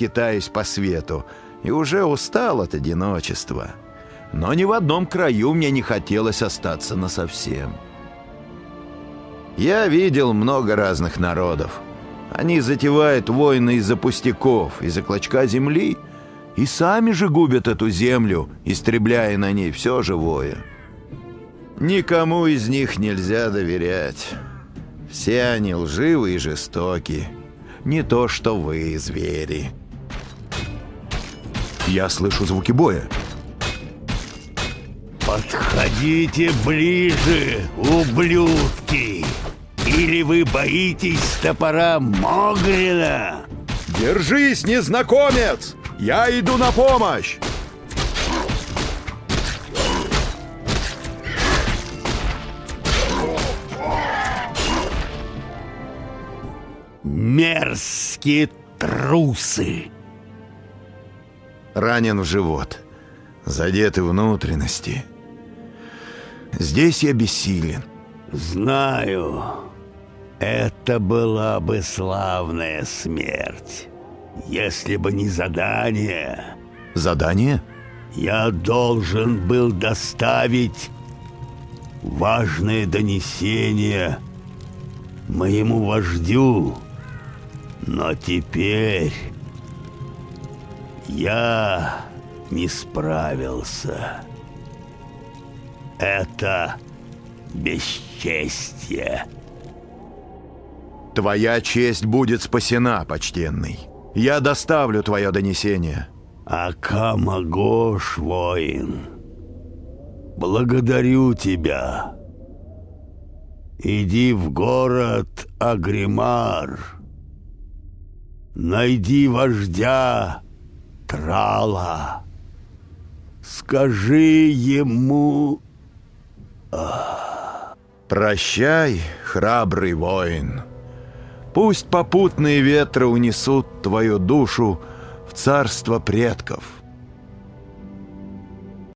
скитаюсь по свету и уже устал от одиночества. Но ни в одном краю мне не хотелось остаться насовсем. Я видел много разных народов. Они затевают войны из-за пустяков, из-за клочка земли, и сами же губят эту землю, истребляя на ней все живое. Никому из них нельзя доверять. Все они лживы и жестоки. Не то, что вы, звери. Я слышу звуки боя. Подходите ближе, ублюдки! Или вы боитесь топора Могрина? Держись, незнакомец! Я иду на помощь! Мерзкие трусы! Ранен в живот. Задеты внутренности. Здесь я бессилен. Знаю. Это была бы славная смерть. Если бы не задание... Задание? Я должен был доставить важное донесение моему вождю. Но теперь я не справился. Это бесчестье. Твоя честь будет спасена, почтенный. Я доставлю твое донесение. Акамагош, воин, благодарю тебя. Иди в город Агримар. Найди вождя Трала. Скажи ему... Прощай, храбрый воин. Пусть попутные ветры унесут твою душу в царство предков.